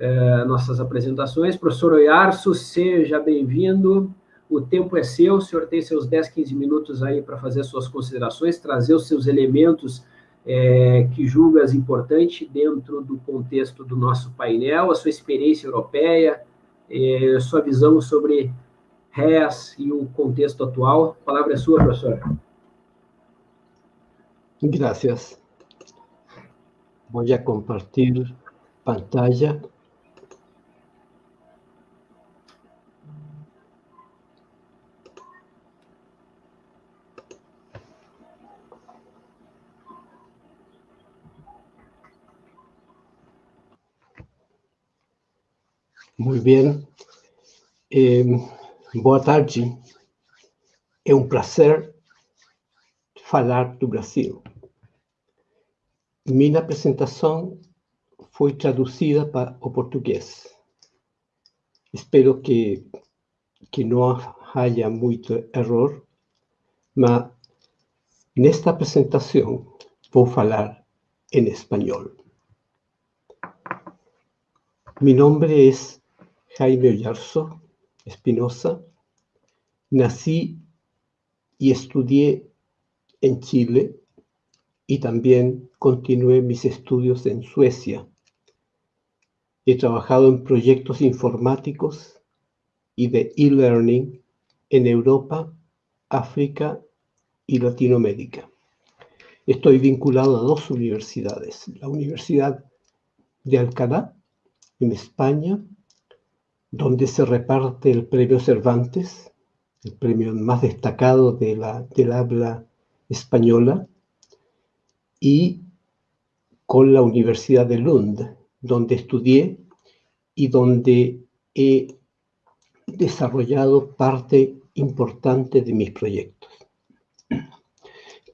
é, nossas apresentações. Professor Oiarço, seja bem-vindo. O tempo é seu, o senhor tem seus 10, 15 minutos aí para fazer suas considerações, trazer os seus elementos é, que julgas importante dentro do contexto do nosso painel, a sua experiência europeia, é, sua visão sobre RES e o contexto atual. A palavra é sua, professor. Gracias. Voy a compartir pantalla. Bien. Eh, boa tarde. É um prazer falar do Brasil. Minha apresentação foi traduzida para o português. Espero que, que não haja muito erro, mas nesta apresentação vou falar em espanhol. Mi nombre es Jaime Ollarzo Espinosa. Nací y estudié en Chile y también continué mis estudios en Suecia. He trabajado en proyectos informáticos y de e-learning en Europa, África y Latinoamérica. Estoy vinculado a dos universidades, la Universidad de Alcalá, en España, donde se reparte el premio Cervantes, el premio más destacado de la, del habla española, y con la Universidad de Lund, donde estudié y donde he desarrollado parte importante de mis proyectos.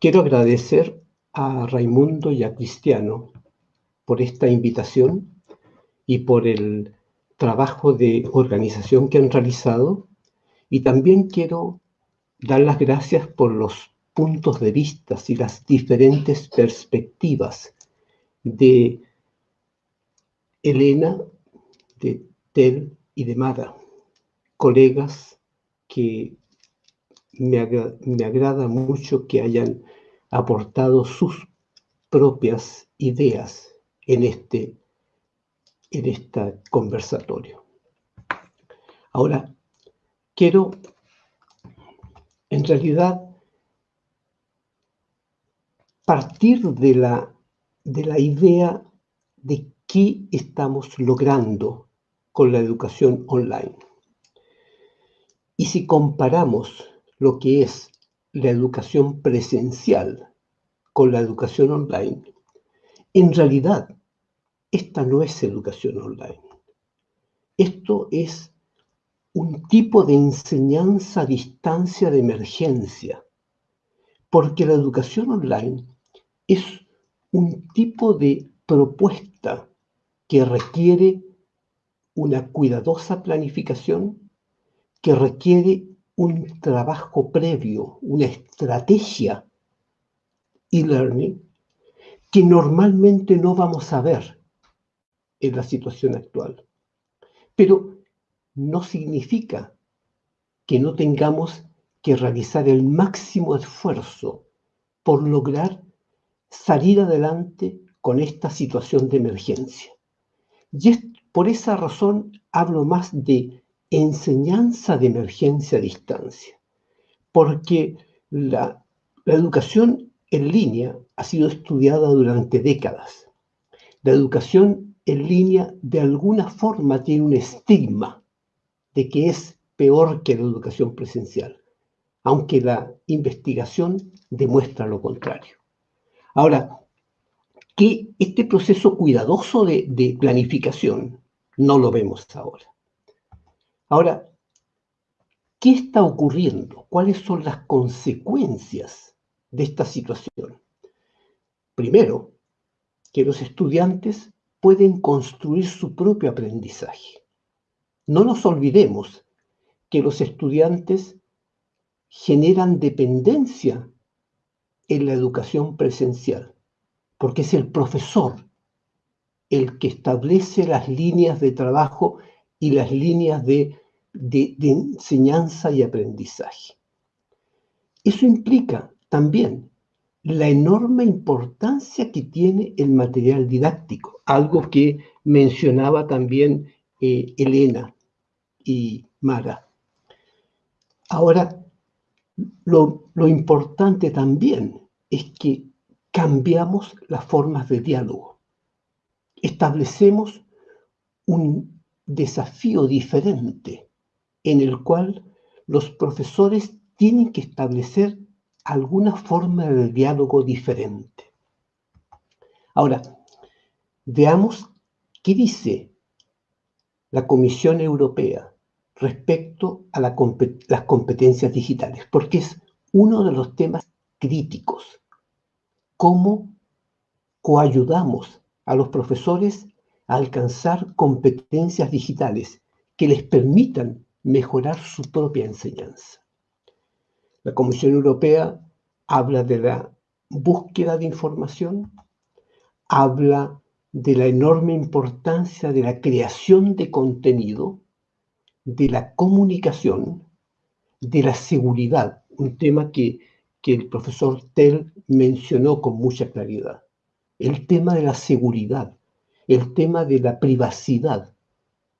Quiero agradecer a Raimundo y a Cristiano por esta invitación y por el trabajo de organización que han realizado. Y también quiero dar las gracias por los puntos de vista y las diferentes perspectivas de Elena, de Tel y de Mara, colegas que me, me agrada mucho que hayan aportado sus propias ideas en este en este conversatorio. Ahora, quiero en realidad partir de la, de la idea de qué estamos logrando con la educación online. Y si comparamos lo que es la educación presencial con la educación online, en realidad esta no es educación online. Esto es un tipo de enseñanza a distancia de emergencia, porque la educación online es un tipo de propuesta que requiere una cuidadosa planificación, que requiere un trabajo previo, una estrategia e-learning que normalmente no vamos a ver en la situación actual. Pero no significa que no tengamos que realizar el máximo esfuerzo por lograr salir adelante con esta situación de emergencia. Y por esa razón hablo más de enseñanza de emergencia a distancia, porque la, la educación en línea ha sido estudiada durante décadas. La educación en línea de alguna forma tiene un estigma de que es peor que la educación presencial, aunque la investigación demuestra lo contrario. Ahora, que este proceso cuidadoso de, planificación no lo vemos ahora. Ahora, ¿qué está ocurriendo? ¿Cuáles son las consecuencias de esta situación? Primero, que los estudiantes pueden construir su propio aprendizaje. No nos olvidemos que los estudiantes generan dependencia en la educación presencial, porque es el profesor el que establece las líneas de trabajo y las líneas de, enseñanza y aprendizaje. Eso implica también la enorme importancia que tiene el material didáctico, algo que mencionaba también eh, Elena y Mara. Ahora, lo, lo importante también es que cambiamos las formas de diálogo. Establecemos un desafío diferente en el cual los profesores tienen que establecer alguna forma de diálogo diferente. Ahora, veamos qué dice la Comisión Europea respecto a las competencias digitales, porque es uno de los temas críticos. ¿Cómo coayudamos a los profesores a alcanzar competencias digitales que les permitan mejorar su propia enseñanza? La Comisión Europea habla de la búsqueda de información, habla de la enorme importancia de la creación de contenido, de la comunicación, de la seguridad, un tema que, el profesor Tell mencionó con mucha claridad. El tema de la seguridad, el tema de la privacidad,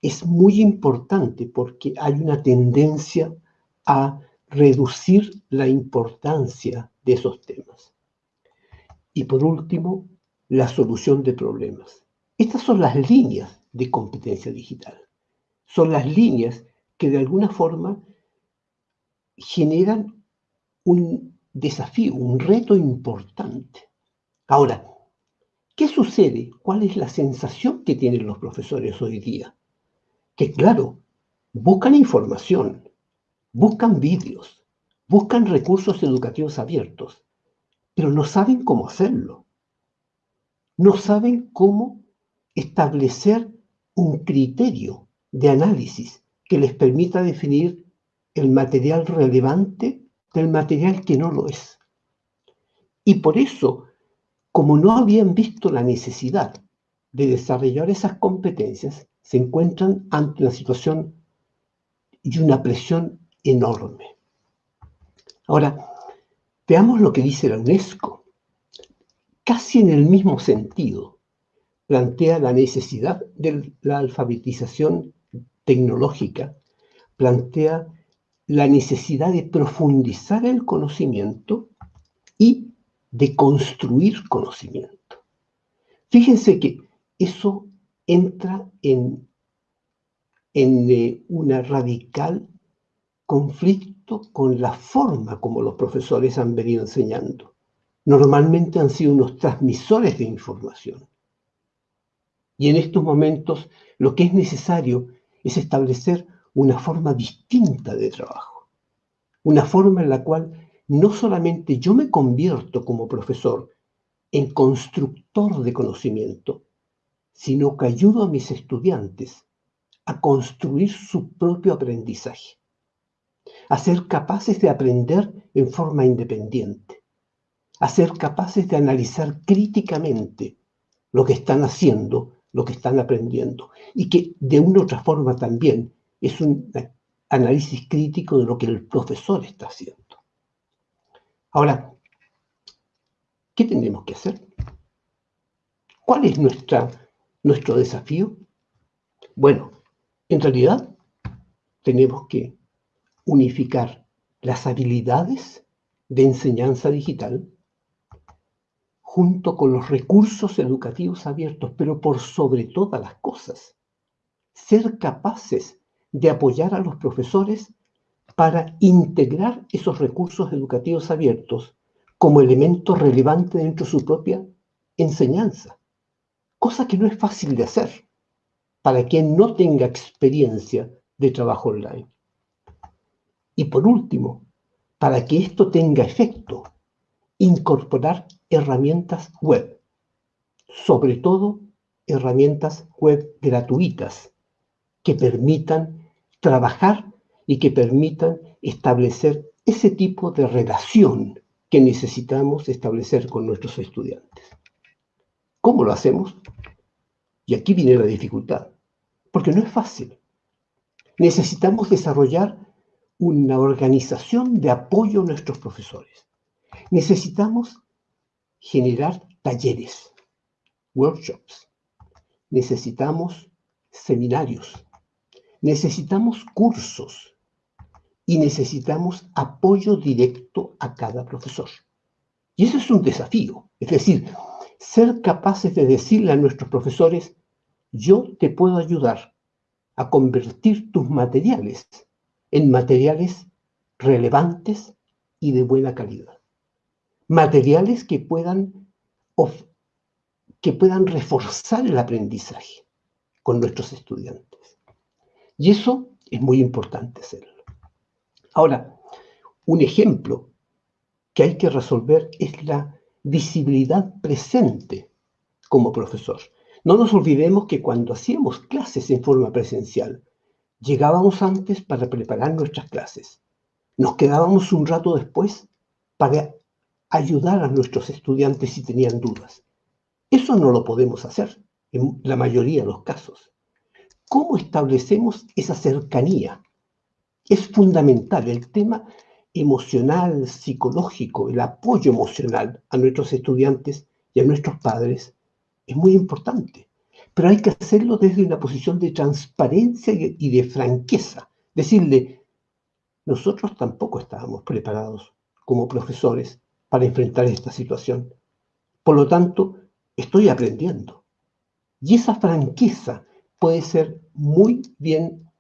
es muy importante porque hay una tendencia a reducir la importancia de esos temas. Y por último, la solución de problemas. Estas son las líneas de competencia digital. Son las líneas que de alguna forma generan un desafío, un reto importante. Ahora, ¿qué sucede? ¿Cuál es la sensación que tienen los profesores hoy día? Que claro, buscan información, buscan vídeos, buscan recursos educativos abiertos, pero no saben cómo hacerlo. No saben cómo establecer un criterio de análisis que les permita definir el material relevante del material que no lo es. Y por eso, como no habían visto la necesidad de desarrollar esas competencias, se encuentran ante una situación y una presión enorme. Ahora, veamos lo que dice la UNESCO. Casi en el mismo sentido, plantea la necesidad de la alfabetización tecnológica, plantea la necesidad de profundizar el conocimiento y de construir conocimiento. Fíjense que eso entra en, en eh, una radical conflicto con la forma como los profesores han venido enseñando. Normalmente han sido unos transmisores de información. Y en estos momentos lo que es necesario es establecer una forma distinta de trabajo. Una forma en la cual no solamente yo me convierto como profesor en constructor de conocimiento, sino que ayudo a mis estudiantes a construir su propio aprendizaje a ser capaces de aprender en forma independiente, a ser capaces de analizar críticamente lo que están haciendo, lo que están aprendiendo, y que de una u otra forma también es un análisis crítico de lo que el profesor está haciendo. Ahora, ¿qué tenemos que hacer? ¿Cuál es nuestra, nuestro desafío? Bueno, en realidad tenemos que unificar las habilidades de enseñanza digital junto con los recursos educativos abiertos, pero por sobre todas las cosas, ser capaces de apoyar a los profesores para integrar esos recursos educativos abiertos como elemento relevante dentro de su propia enseñanza, cosa que no es fácil de hacer para quien no tenga experiencia de trabajo online. Y por último, para que esto tenga efecto, incorporar herramientas web, sobre todo herramientas web gratuitas que permitan trabajar y que permitan establecer ese tipo de relación que necesitamos establecer con nuestros estudiantes. ¿Cómo lo hacemos? Y aquí viene la dificultad, porque no es fácil. Necesitamos desarrollar una organización de apoyo a nuestros profesores. Necesitamos generar talleres, workshops. Necesitamos seminarios. Necesitamos cursos. Y necesitamos apoyo directo a cada profesor. Y eso es un desafío. Es decir, ser capaces de decirle a nuestros profesores, yo te puedo ayudar a convertir tus materiales en materiales relevantes y de buena calidad. Materiales que puedan, que puedan reforzar el aprendizaje con nuestros estudiantes. Y eso es muy importante hacerlo. Ahora, un ejemplo que hay que resolver es la visibilidad presente como profesor. No nos olvidemos que cuando hacíamos clases en forma presencial, llegábamos antes para preparar nuestras clases. Nos quedábamos un rato después para ayudar a nuestros estudiantes si tenían dudas. Eso no lo podemos hacer en la mayoría de los casos. ¿Cómo establecemos esa cercanía? Es fundamental. El tema emocional, psicológico, el apoyo emocional a nuestros estudiantes y a nuestros padres es muy importante. Pero hay que hacerlo desde una posición de transparencia y de franqueza. Decirle, nosotros tampoco estábamos preparados como profesores para enfrentar esta situación. Por lo tanto, estoy aprendiendo. Y esa franqueza puede ser muy bien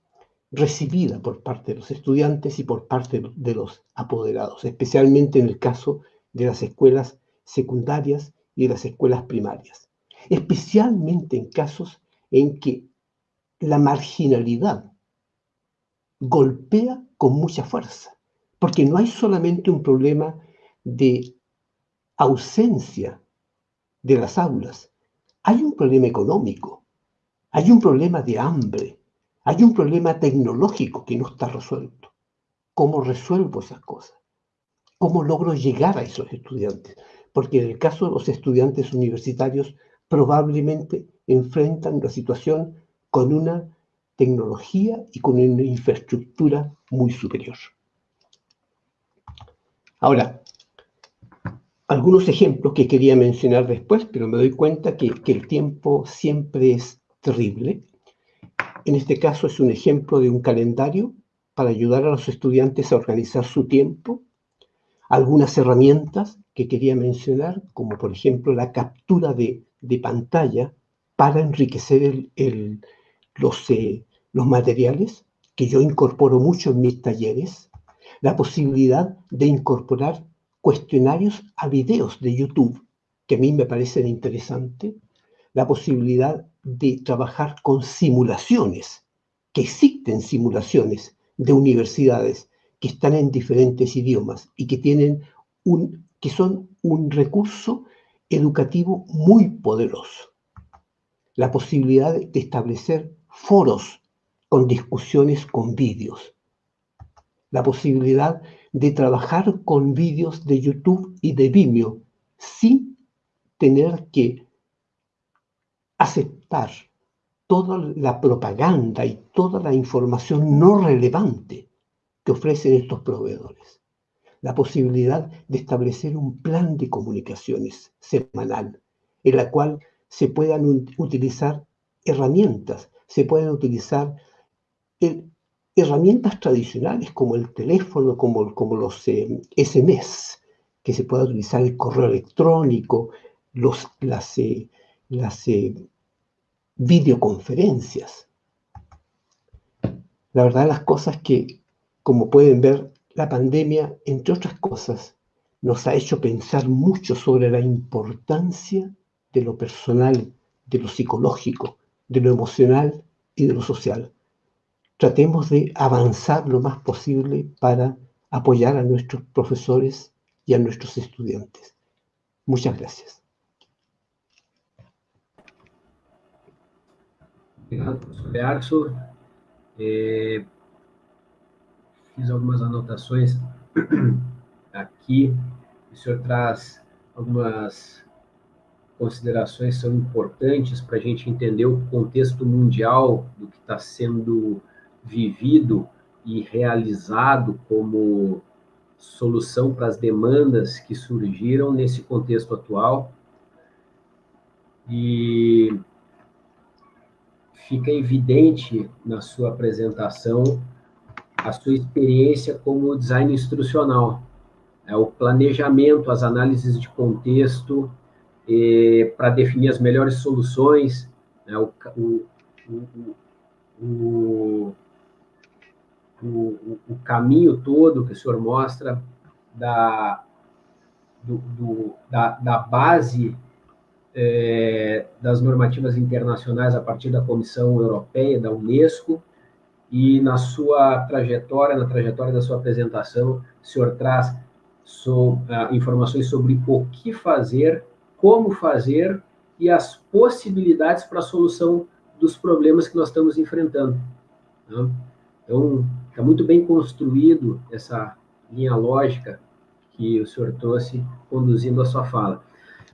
recibida por parte de los estudiantes y por parte de los apoderados, especialmente en el caso de las escuelas secundarias y de las escuelas primarias, especialmente en casos en que la marginalidad golpea con mucha fuerza, porque no hay solamente un problema de ausencia de las aulas, hay un problema económico, hay un problema de hambre, hay un problema tecnológico que no está resuelto. ¿Cómo resuelvo esas cosas? ¿Cómo logro llegar a esos estudiantes? Porque en el caso de los estudiantes universitarios probablemente enfrentan la situación con una tecnología y con una infraestructura muy superior. Ahora, algunos ejemplos que quería mencionar después, pero me doy cuenta que, el tiempo siempre es terrible. En este caso es un ejemplo de un calendario para ayudar a los estudiantes a organizar su tiempo. Algunas herramientas que quería mencionar, como por ejemplo la captura de, pantalla para enriquecer los, eh, los materiales, que yo incorporo mucho en mis talleres. La posibilidad de incorporar cuestionarios a videos de YouTube, que a mí me parecen interesantes. La posibilidad de trabajar con simulaciones, que existen simulaciones de universidades que están en diferentes idiomas y que tienen un, que son un recurso educativo muy poderoso. La posibilidad de establecer foros con discusiones con vídeos. La posibilidad de trabajar con vídeos de YouTube y de Vimeo sin tener que aceptar toda la propaganda y toda la información no relevante que ofrecen estos proveedores. La posibilidad de establecer un plan de comunicaciones semanal en la cual se puedan utilizar herramientas, se pueden utilizar eh, herramientas tradicionales como el teléfono, como, como los SMS, eh, que se pueda utilizar el correo electrónico, los, las, eh, las videoconferencias. La verdad las cosas que, como pueden ver, la pandemia, entre otras cosas, nos ha hecho pensar mucho sobre la importancia de lo personal, de lo psicológico, de lo emocional y de lo social. Tratemos de avanzar lo más posible para apoyar a nuestros profesores y a nuestros estudiantes. Muchas gracias. professor Arxo. É, fiz algumas anotações aqui. O senhor traz algumas considerações são importantes para a gente entender o contexto mundial do que está sendo vivido e realizado como solução para as demandas que surgiram nesse contexto atual. E fica evidente na sua apresentação a sua experiência como design instrucional, é o planejamento, as análises de contexto para definir as melhores soluções, né, o, o, o, o, caminho todo que o senhor mostra da, do, do, da, da base é, das normativas internacionais a partir da Comissão Europeia, da Unesco, e na sua trajetória, na trajetória da sua apresentação, o senhor traz so, uh, informações sobre o que fazer, como fazer e as possibilidades para a solução dos problemas que nós estamos enfrentando. Né? Então, está muito bem construído essa linha lógica que o senhor trouxe conduzindo a sua fala.